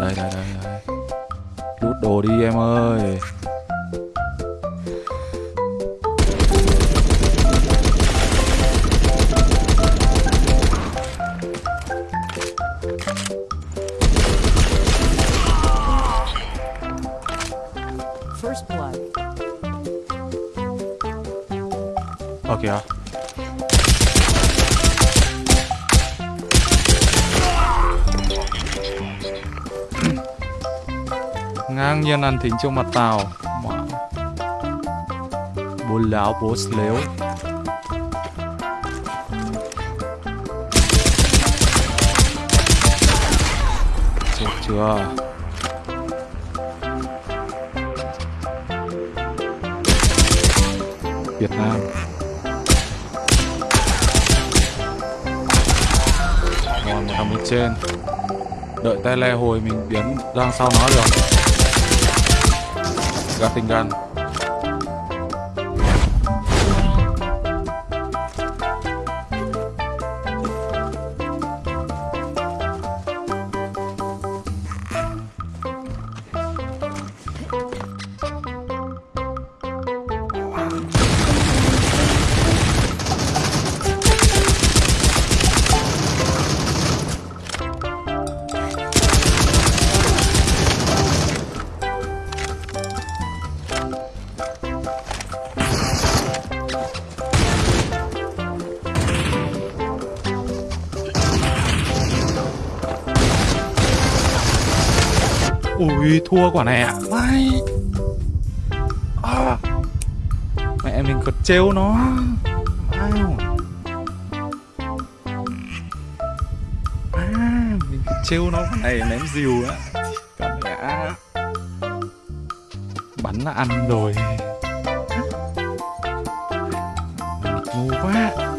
đây đây đây đây. Lút đồ đi em ơi. First blood. Ờ kìa Ngang nhiên ăn thính trước mặt tao Mà Bố láo bố lếu Chết chưa? Việt Nam. Còn một thằng bên trên. Đợi tay le hồi mình biến ra sau nó được ketinggalan Ui thua quả này ạ à. Mày à. Mẹ mình còn trêu nó. Wow à, Mình còn trêu nó. Quả này ném dìu á. Cảm mẹ Bắn là ăn rồi. Ngu quá.